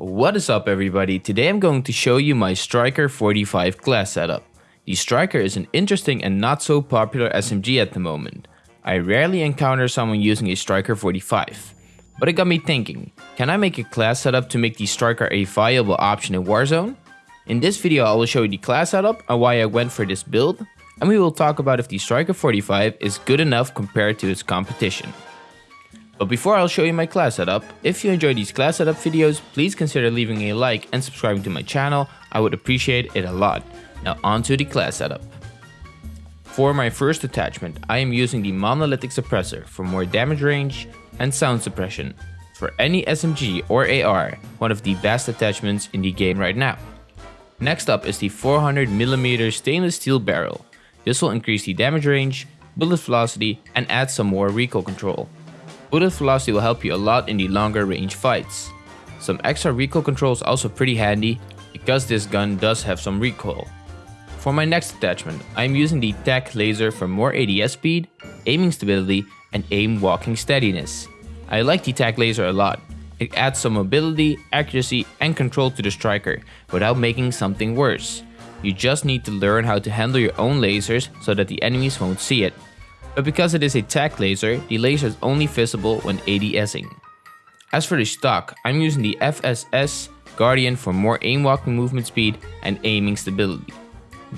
What is up everybody? Today I'm going to show you my Striker 45 class setup. The Striker is an interesting and not so popular SMG at the moment. I rarely encounter someone using a Striker 45. But it got me thinking, can I make a class setup to make the Striker a viable option in Warzone? In this video I will show you the class setup and why I went for this build, and we will talk about if the Striker 45 is good enough compared to its competition. But before I'll show you my class setup, if you enjoy these class setup videos, please consider leaving a like and subscribing to my channel, I would appreciate it a lot. Now onto the class setup. For my first attachment, I am using the monolithic suppressor for more damage range and sound suppression. For any SMG or AR, one of the best attachments in the game right now. Next up is the 400mm stainless steel barrel. This will increase the damage range, bullet velocity and add some more recoil control. Bullet velocity will help you a lot in the longer range fights. Some extra recoil control is also pretty handy because this gun does have some recoil. For my next attachment, I am using the TAC laser for more ADS speed, aiming stability and aim walking steadiness. I like the TAC laser a lot. It adds some mobility, accuracy and control to the striker without making something worse. You just need to learn how to handle your own lasers so that the enemies won't see it but because it is a TAC laser, the laser is only visible when ADSing. As for the stock, I'm using the FSS Guardian for more aim walking movement speed and aiming stability.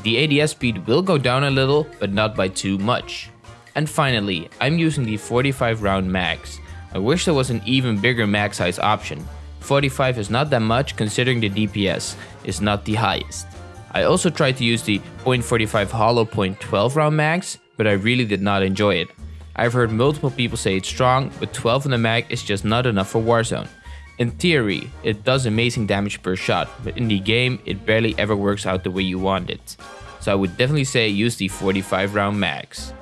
The ADS speed will go down a little, but not by too much. And finally, I'm using the 45 round mags. I wish there was an even bigger mag size option. 45 is not that much considering the DPS is not the highest. I also tried to use the .45 hollow .12 round mags, but I really did not enjoy it. I've heard multiple people say it's strong, but 12 in the mag is just not enough for Warzone. In theory, it does amazing damage per shot, but in the game, it barely ever works out the way you want it. So I would definitely say use the 45 round mags.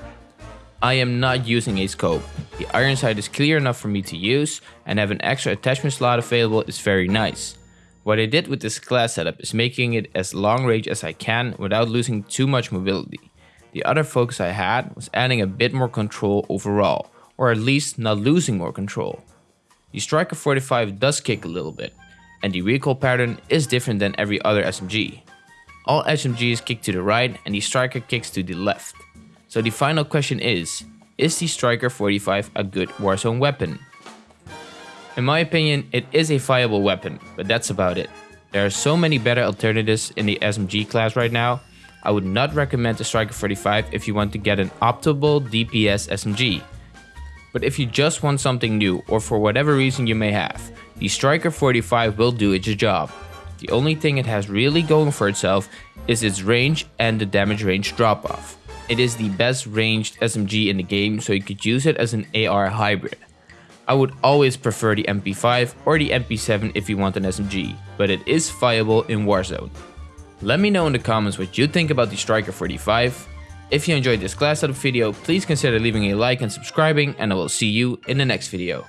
I am not using a scope. The iron sight is clear enough for me to use, and have an extra attachment slot available is very nice. What I did with this class setup is making it as long range as I can without losing too much mobility. The other focus I had was adding a bit more control overall, or at least not losing more control. The Striker 45 does kick a little bit, and the recoil pattern is different than every other SMG. All SMGs kick to the right and the Striker kicks to the left. So the final question is, is the Striker 45 a good Warzone weapon? In my opinion, it is a viable weapon, but that's about it. There are so many better alternatives in the SMG class right now I would not recommend the Striker 45 if you want to get an optimal DPS SMG. But if you just want something new or for whatever reason you may have, the Striker 45 will do its job. The only thing it has really going for itself is its range and the damage range drop off. It is the best ranged SMG in the game so you could use it as an AR hybrid. I would always prefer the MP5 or the MP7 if you want an SMG, but it is viable in Warzone. Let me know in the comments what you think about the Striker 45. If you enjoyed this class setup video, please consider leaving a like and subscribing and I will see you in the next video.